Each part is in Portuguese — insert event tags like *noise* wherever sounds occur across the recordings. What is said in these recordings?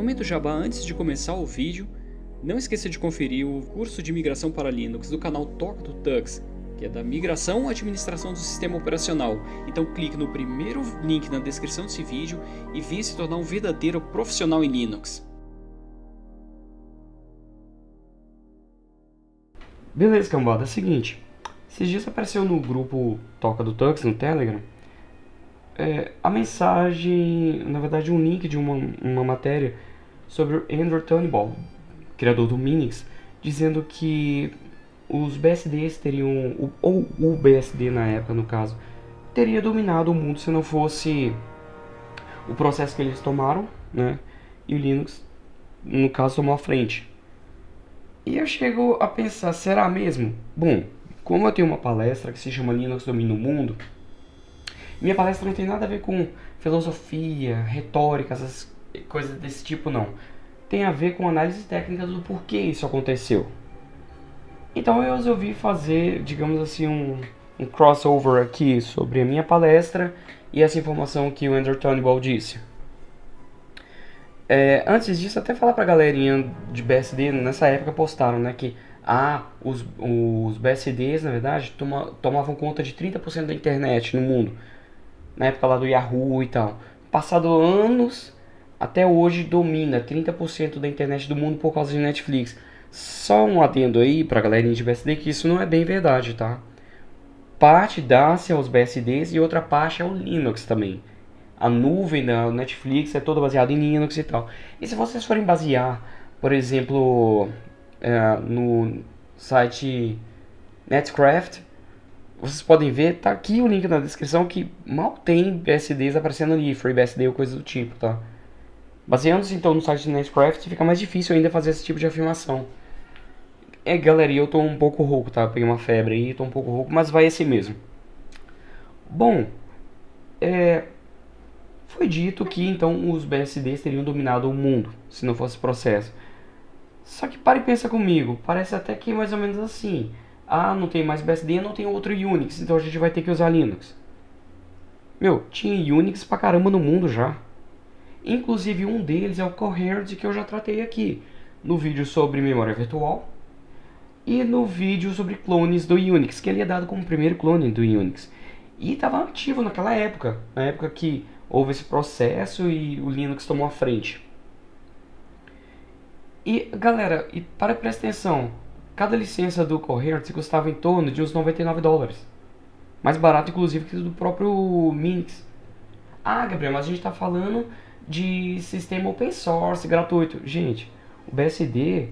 Momento Jabá antes de começar o vídeo, não esqueça de conferir o curso de migração para Linux do canal Toca do Tux, que é da migração à administração do sistema operacional. Então clique no primeiro link na descrição desse vídeo e venha se tornar um verdadeiro profissional em Linux. Beleza, cambada, é o seguinte. Esses dias apareceu no grupo Toca do Tux, no Telegram, é, a mensagem, na verdade um link de uma, uma matéria sobre o Andrew Turnbull, criador do Minix, dizendo que os BSDs teriam, ou o BSD na época no caso, teria dominado o mundo se não fosse o processo que eles tomaram, né? E o Linux, no caso, tomou a frente. E eu chego a pensar, será mesmo? Bom, como eu tenho uma palestra que se chama Linux Domina o Mundo, minha palestra não tem nada a ver com filosofia, retórica, essas coisas desse tipo não. Tem a ver com análise técnica do porquê isso aconteceu. Então eu resolvi fazer, digamos assim, um, um crossover aqui sobre a minha palestra e essa informação que o Andrew Turnbull disse. É, antes disso, até falar pra galerinha de BSD, nessa época postaram, né, que ah, os, os BSDs, na verdade, toma, tomavam conta de 30% da internet no mundo na época lá do Yahoo e tal. Passado anos, até hoje domina 30% da internet do mundo por causa de Netflix. Só um adendo aí pra galerinha de BSD que isso não é bem verdade, tá? Parte dá-se aos BSDs e outra parte é o Linux também. A nuvem da Netflix é toda baseada em Linux e tal. E se vocês forem basear, por exemplo, é, no site Netcraft, vocês podem ver, tá aqui o link na descrição que mal tem BSDs aparecendo ali, FreeBSD ou coisa do tipo, tá? Baseando-se então no site de Netcraft, fica mais difícil ainda fazer esse tipo de afirmação. É, galera, eu tô um pouco rouco, tá? peguei uma febre aí, tô um pouco rouco, mas vai assim mesmo. Bom, é... Foi dito que então os BSDs teriam dominado o mundo, se não fosse processo. Só que para e pensa comigo, parece até que é mais ou menos assim. Ah, não tem mais BSD, não tem outro Unix, então a gente vai ter que usar Linux. Meu, tinha Unix pra caramba no mundo já. Inclusive um deles é o Coherent que eu já tratei aqui, no vídeo sobre memória virtual e no vídeo sobre clones do Unix, que ele é dado como o primeiro clone do Unix. E estava ativo naquela época, na época que houve esse processo e o Linux tomou a frente. E galera, e para prestar atenção, Cada licença do Coherent custava em torno de uns 99 dólares. Mais barato, inclusive, que do próprio Minix. Ah, Gabriel, mas a gente está falando de sistema open source, gratuito. Gente, o BSD,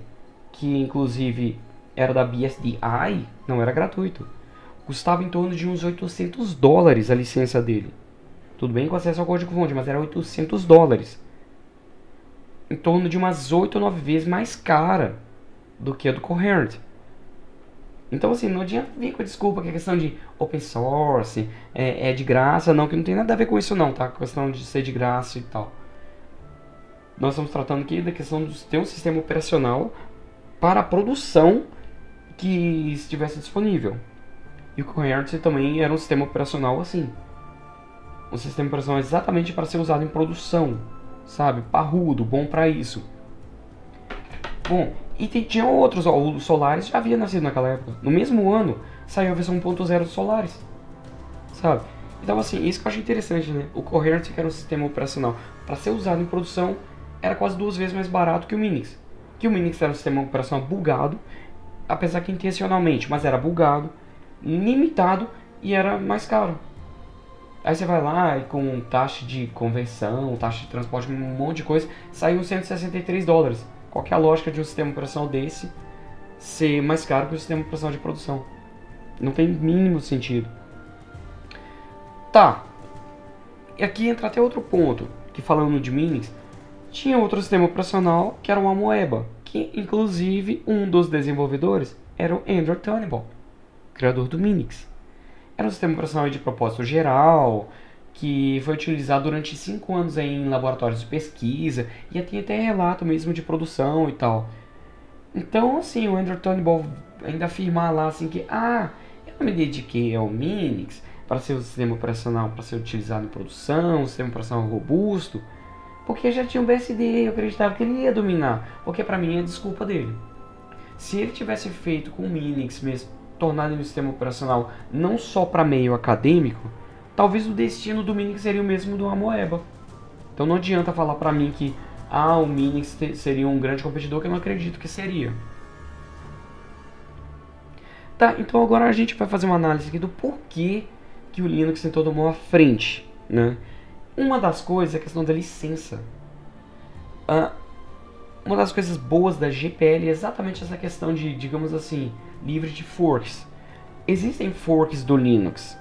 que inclusive era da BSDI, não era gratuito. Custava em torno de uns 800 dólares a licença dele. Tudo bem com acesso ao código-fonte, mas era 800 dólares. Em torno de umas 8 ou 9 vezes mais cara do que a do Coherent. Então, assim, não adianta vir com a desculpa que a questão de open source é, é, de graça, não, que não tem nada a ver com isso não, tá? A questão de ser de graça e tal. Nós estamos tratando aqui da questão de ter um sistema operacional para a produção que estivesse disponível. E o Coherent também era um sistema operacional assim. Um sistema operacional exatamente para ser usado em produção, sabe? Parrudo, bom para isso. Bom, e tinha outros, ó, o Solaris já havia nascido naquela época. No mesmo ano, saiu a versão 1.0 do Solaris. Sabe? Então assim, isso que eu achei interessante, né? O Coherent, que era um sistema operacional para ser usado em produção, era quase duas vezes mais barato que o Minix. Que o Minix era um sistema operacional bugado, apesar que intencionalmente, mas era bugado, limitado e era mais caro. Aí você vai lá e com taxa de conversão, taxa de transporte, um monte de coisa, saiu 163 dólares. Qual é a lógica de um sistema operacional desse ser mais caro que o sistema operacional de produção? Não tem mínimo sentido. Tá. E aqui entra até outro ponto, que falando de Minix, tinha outro sistema operacional que era o Amoeba, que inclusive um dos desenvolvedores era o Andrew Turnbull, criador do Minix. Era um sistema operacional de propósito geral, que foi utilizado durante cinco anos em laboratórios de pesquisa e tem até relato mesmo de produção e tal. Então, assim, o Andrew Turnbull ainda afirmar lá assim que, ah, eu me dediquei ao Minix para ser um sistema operacional para ser utilizado em produção, um sistema operacional robusto. Porque já tinha um BSD, eu acreditava que ele ia dominar. Porque para mim é desculpa dele. Se ele tivesse feito com o Minix mesmo, tornado um sistema operacional não só para meio acadêmico, talvez o destino do Minix seria o mesmo do Amoeba. Então não adianta falar para mim que ah, o Minix seria um grande competidor, que eu não acredito que seria. Tá, então agora a gente vai fazer uma análise aqui do porquê que o Linux tentou tomar a frente, né? Uma das coisas é a questão da licença. Ah, uma das coisas boas da GPL é exatamente essa questão de, digamos assim, livre de forks. Existem forks do Linux,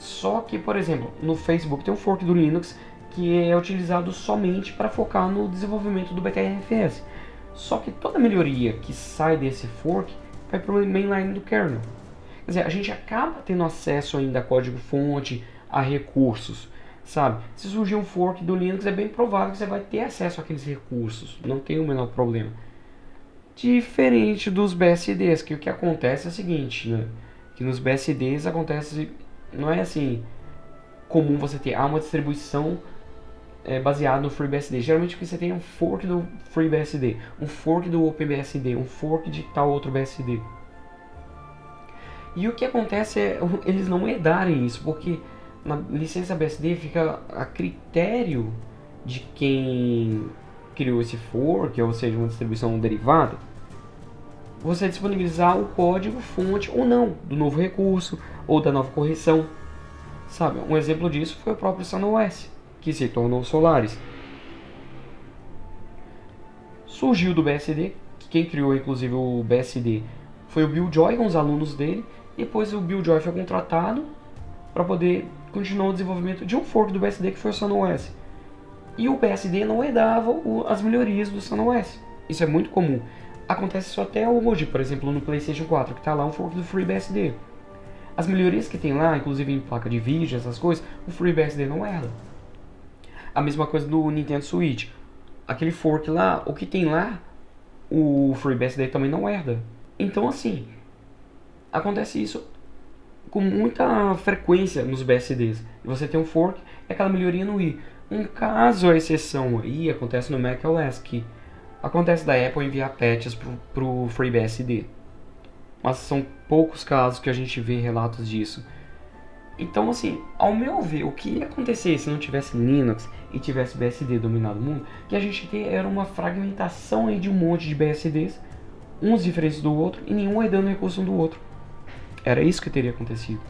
só que, por exemplo, no Facebook tem um fork do Linux que é utilizado somente para focar no desenvolvimento do BTRFS. Só que toda melhoria que sai desse fork vai para o mainline do kernel. Quer dizer, a gente acaba tendo acesso ainda a código-fonte, a recursos, sabe? Se surgir um fork do Linux, é bem provável que você vai ter acesso àqueles recursos, não tem o menor problema. Diferente dos BSDs, que o que acontece é o seguinte, né? Que nos BSDs acontece, não é assim comum você ter ah, uma distribuição é, baseada no FreeBSD. Geralmente você tem um fork do FreeBSD, um fork do OpenBSD, um fork de tal outro BSD. E o que acontece é *laughs* eles não herdarem isso, porque na licença BSD fica a critério de quem criou esse fork, ou seja, uma distribuição derivada, você disponibilizar o código fonte ou não do novo recurso ou da nova correção. Sabe, um exemplo disso foi o próprio SunOS, que se tornou Solaris. Surgiu do BSD, que quem criou inclusive o BSD foi o Bill Joy com os alunos dele, depois o Bill Joy foi contratado para poder continuar o desenvolvimento de um fork do BSD que foi o SunOS. E o BSD não herdava as melhorias do SunOS. Isso é muito comum. Acontece isso até hoje, por exemplo, no PlayStation 4, que está lá um fork do FreeBSD. As melhorias que tem lá, inclusive em placa de vídeo, essas coisas, o FreeBSD não herda. A mesma coisa do Nintendo Switch. Aquele fork lá, o que tem lá, o FreeBSD também não herda. Então assim, acontece isso com muita frequência nos BSDs. Você tem um fork e aquela melhoria no i. Um caso, a exceção aí, acontece no macOS, que acontece da Apple enviar patches para o FreeBSD. Mas são poucos casos que a gente vê relatos disso. Então, assim, ao meu ver, o que ia acontecer se não tivesse Linux e tivesse BSD dominado o mundo, que a gente ter era uma fragmentação aí de um monte de BSDs, uns diferentes do outro, e nenhum herdando recurso um do outro. Era isso que teria acontecido.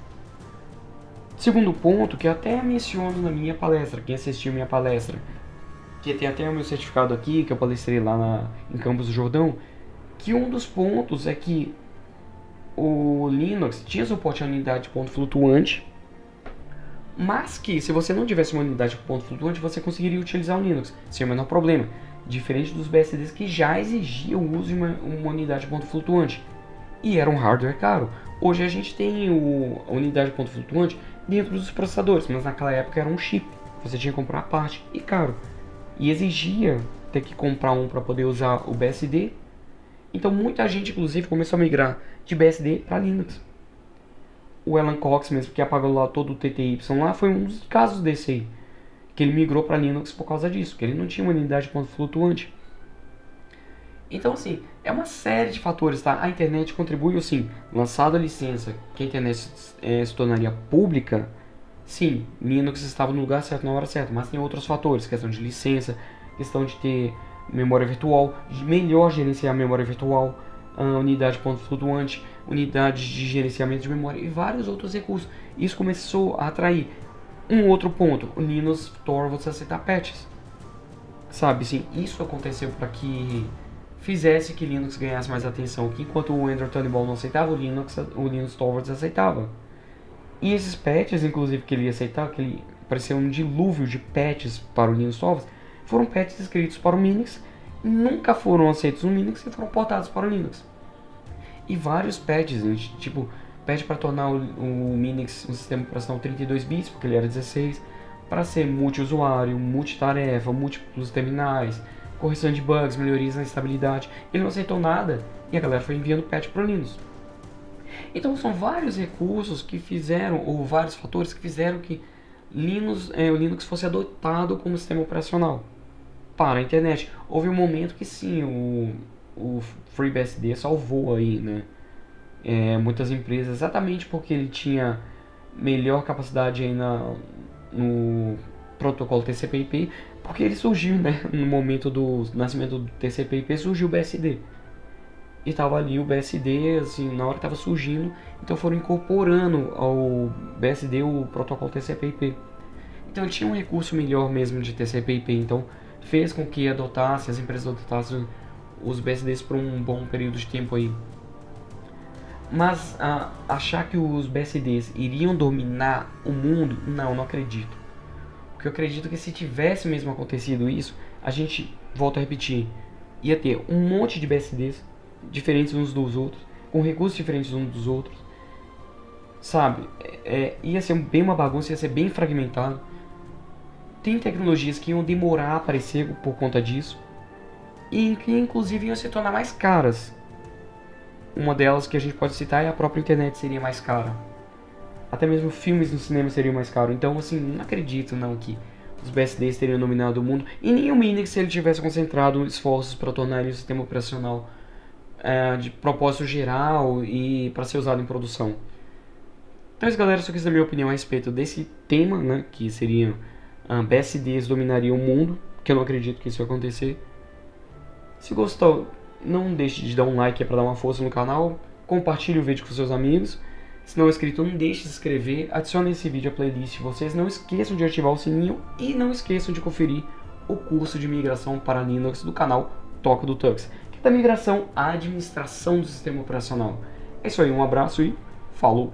Segundo ponto, que até menciono na minha palestra, quem assistiu minha palestra, que tem até o meu certificado aqui, que eu palestrei lá na, em Campos do Jordão, que um dos pontos é que o Linux tinha suporte a unidade de ponto flutuante, mas que se você não tivesse uma unidade de ponto flutuante, você conseguiria utilizar o Linux sem o menor problema, diferente dos BSDs que já exigiam o uso de uma, uma unidade de ponto flutuante e era um hardware caro. Hoje a gente tem o, a unidade de ponto flutuante dentro dos processadores, mas naquela época era um chip. Você tinha que comprar a parte e caro. E exigia ter que comprar um para poder usar o BSD. Então muita gente, inclusive, começou a migrar de BSD para Linux. O Alan Cox mesmo, que apagou lá todo o TTY lá, foi um dos casos desse aí. Que ele migrou para Linux por causa disso, que ele não tinha uma unidade de ponto flutuante. Então, assim, é uma série de fatores, tá? A internet contribuiu, sim. Lançado a licença, que a internet é, se tornaria pública, sim, Linux estava no lugar certo na hora certa, mas tem outros fatores, questão de licença, questão de ter memória virtual, de melhor gerenciar a memória virtual, a unidade de ponto flutuante, unidade de gerenciamento de memória e vários outros recursos. Isso começou a atrair. Um outro ponto, o Linux você aceitar patches. Sabe, sim, isso aconteceu para que fizesse que Linux ganhasse mais atenção, que enquanto o Android Turnbull não aceitava, o Linux, o Linux Torvalds aceitava. E esses patches, inclusive, que ele ia aceitar, que ele parecia um dilúvio de patches para o Linux Torvalds, foram patches escritos para o Minix, nunca foram aceitos no Minix e foram portados para o Linux. E vários patches, tipo, patch para tornar o, o Minix um sistema operacional 32 bits, porque ele era 16, para ser multiusuário, multitarefa, múltiplos terminais, correção de bugs, melhorias na estabilidade. Ele não aceitou nada e a galera foi enviando patch para o Linux. Então são vários recursos que fizeram, ou vários fatores que fizeram que Linux, é, o Linux fosse adotado como sistema operacional. para a internet. Houve um momento que sim, o, o FreeBSD salvou aí, né? É, muitas empresas, exatamente porque ele tinha melhor capacidade aí na, no protocolo TCP/IP, porque ele surgiu, né? *laughs* No momento do nascimento do TCP/IP surgiu o BSD. E tava ali o BSD, assim, na hora que tava surgindo, então foram incorporando ao BSD o protocolo TCP/IP. Então ele tinha um recurso melhor mesmo de TCP/IP, então fez com que adotasse, as empresas adotassem os BSDs por um bom período de tempo aí. Mas achar que os BSDs iriam dominar o mundo, não, não acredito. Porque eu acredito que se tivesse mesmo acontecido isso, a gente, volta a repetir, ia ter um monte de BSDs diferentes uns dos outros, com recursos diferentes uns dos outros. Sabe? É, é ia ser bem uma bagunça, ia ser bem fragmentado. Tem tecnologias que iam demorar a aparecer por conta disso. E que inclusive iam se tornar mais caras. Uma delas que a gente pode citar é a própria internet seria mais cara. Até mesmo filmes no cinema seriam mais caros. Então, assim, não acredito não que os BSDs teriam dominado o mundo. E nem o Minix se ele tivesse concentrado esforços para tornar ele um sistema operacional é, de propósito geral e para ser usado em produção. Então, isso, galera, só quis dar minha opinião a respeito desse tema, né, que seria uh, BSDs dominariam o mundo, que eu não acredito que isso vai acontecer. Se gostou, não deixe de dar um like para dar uma força no canal, compartilhe o vídeo com seus amigos. Se não é inscrito, não deixe de se inscrever, adicione esse vídeo à playlist vocês, não esqueçam de ativar o sininho e não esqueçam de conferir o curso de migração para Linux do canal Toca do Tux, é da migração à administração do sistema operacional. É isso aí, um abraço e falou!